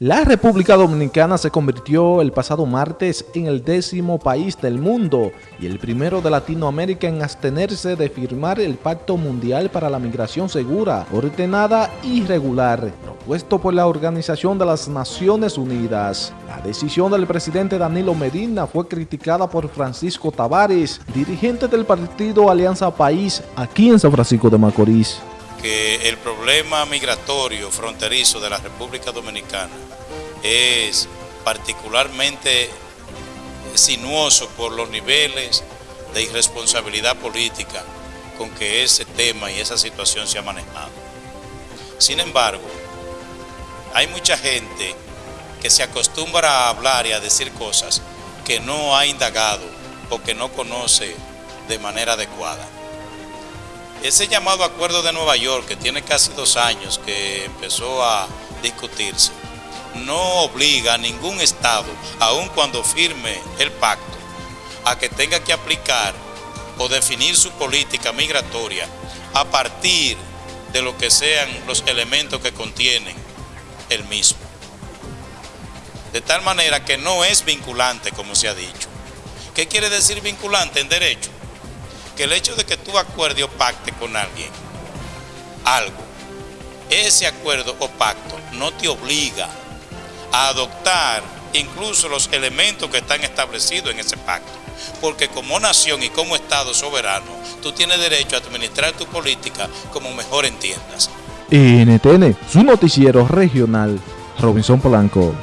La República Dominicana se convirtió el pasado martes en el décimo país del mundo y el primero de Latinoamérica en abstenerse de firmar el Pacto Mundial para la Migración Segura, Ordenada y Regular, propuesto por la Organización de las Naciones Unidas. La decisión del presidente Danilo Medina fue criticada por Francisco Tavares, dirigente del partido Alianza País, aquí en San Francisco de Macorís que el problema migratorio fronterizo de la República Dominicana es particularmente sinuoso por los niveles de irresponsabilidad política con que ese tema y esa situación se ha manejado. Sin embargo, hay mucha gente que se acostumbra a hablar y a decir cosas que no ha indagado o que no conoce de manera adecuada. Ese llamado acuerdo de Nueva York, que tiene casi dos años que empezó a discutirse, no obliga a ningún Estado, aun cuando firme el pacto, a que tenga que aplicar o definir su política migratoria a partir de lo que sean los elementos que contienen el mismo. De tal manera que no es vinculante, como se ha dicho. ¿Qué quiere decir vinculante en derecho? Que el hecho de que tú acuerdes o pacte con alguien algo, ese acuerdo o pacto no te obliga a adoptar incluso los elementos que están establecidos en ese pacto. Porque como nación y como Estado soberano, tú tienes derecho a administrar tu política como mejor entiendas. NTN, su noticiero regional, Robinson Polanco.